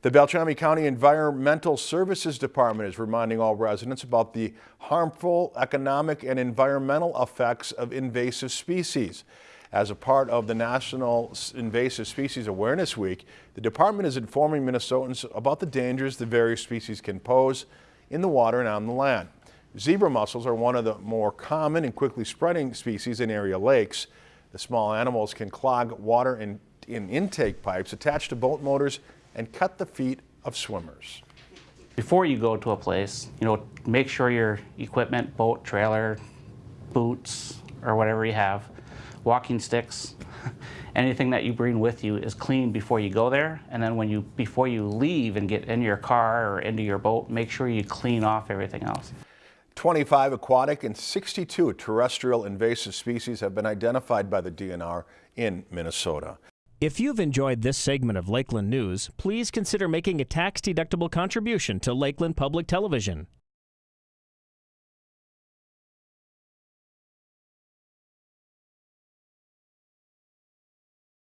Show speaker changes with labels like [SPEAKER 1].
[SPEAKER 1] The Beltrami County Environmental Services Department is reminding all residents about the harmful economic and environmental effects of invasive species. As a part of the National Invasive Species Awareness Week, the department is informing Minnesotans about the dangers the various species can pose in the water and on the land. Zebra mussels are one of the more common and quickly spreading species in area lakes. The small animals can clog water in, in intake pipes attached to boat motors and cut the feet of swimmers.
[SPEAKER 2] Before you go to a place, you know, make sure your equipment, boat, trailer, boots, or whatever you have, walking sticks, anything that you bring with you is clean before you go there. And then when you, before you leave and get in your car or into your boat, make sure you clean off everything else.
[SPEAKER 1] 25 aquatic and 62 terrestrial invasive species have been identified by the DNR in Minnesota.
[SPEAKER 3] If you've enjoyed this segment of Lakeland News, please consider making a tax-deductible contribution to Lakeland Public Television.